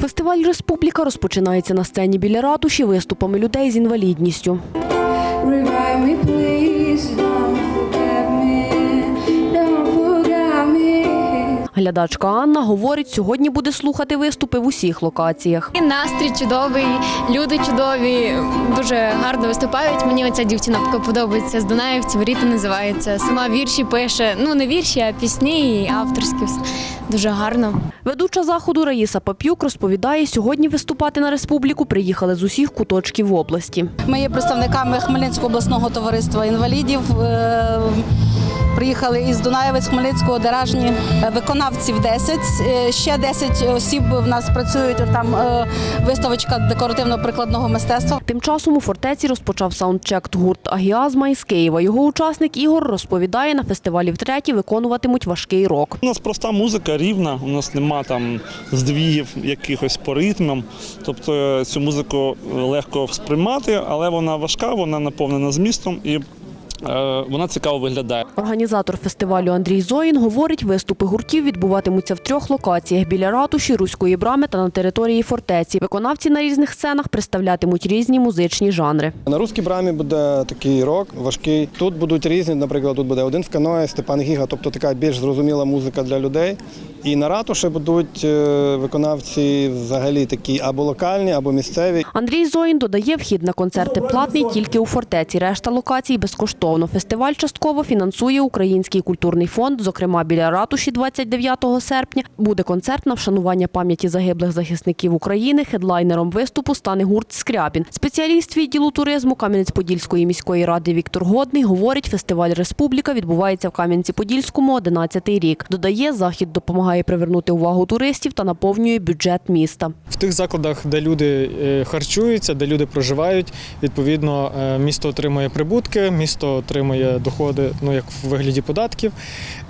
Фестиваль Республіка розпочинається на сцені біля ратуші виступами людей з інвалідністю. Глядачка Анна говорить, сьогодні буде слухати виступи в усіх локаціях. І Настрій чудовий, люди чудові, дуже гарно виступають. Мені оця дівчина подобається з Дунаївців, Ріта називається. Сама вірші пише. Ну не вірші, а пісні і авторські. Дуже гарно. Ведуча заходу Раїса Пап'юк розповідає, сьогодні виступати на республіку приїхали з усіх куточків області. Ми є представниками Хмельницького обласного товариства інвалідів. Приїхали із Дунаєвець, Хмельницького, Деражні. Е, Виконавців 10, е, ще 10 осіб в нас працюють. Там е, виставочка декоративно-прикладного мистецтва. Тим часом у фортеці розпочав саундчек гурт Агіазма із Києва. Його учасник Ігор розповідає, на фестивалі втретє виконуватимуть важкий рок. У нас проста музика рівна, у нас нема там здвігів якихось по ритмам. Тобто цю музику легко сприймати, але вона важка, вона наповнена змістом і вона цікаво виглядає. Організатор фестивалю Андрій Зоїн говорить, виступи гуртів відбуватимуться в трьох локаціях біля ратуші, руської брами та на території фортеці. Виконавці на різних сценах представлятимуть різні музичні жанри. На русській брамі буде такий рок важкий. Тут будуть різні, наприклад, тут буде один в каное, Степан Гіга, тобто така більш зрозуміла музика для людей. І на ратуші будуть е, виконавці взагалі такі або локальні, або місцеві. Андрій Зоїн додає, вхід на концерти платний тільки у фортеці. Решта локацій безкоштовно. Фестиваль частково фінансує Український культурний фонд. Зокрема, біля ратуші 29 серпня буде концерт на вшанування пам'яті загиблих захисників України. Хедлайнером виступу стане гурт Скрябін. Спеціаліст відділу туризму Кам'янець-Подільської міської ради Віктор Годний говорить, фестиваль Республіка відбувається в Кам'янці-Подільському 11-й рік. Додає, захід допомагає привернути увагу туристів та наповнює бюджет міста. В тих закладах, де люди е, харчуються, де люди проживають, відповідно, е, місто отримує прибутки, місто отримує доходи, ну як в вигляді податків.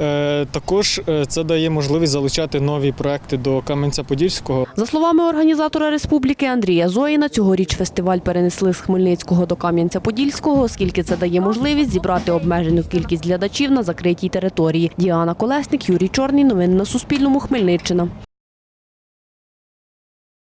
Е, Також це дає можливість залучати нові проекти до Кам'янця-Подільського. За словами організатора республіки Андрія Зоїна, цьогоріч фестиваль перенесли з Хмельницького до Кам'янця-Подільського, оскільки це дає можливість зібрати обмежену кількість глядачів на закритій території. Діана Колесник, Юрій Чорний. Новини на Суспільному. Хмельниччина.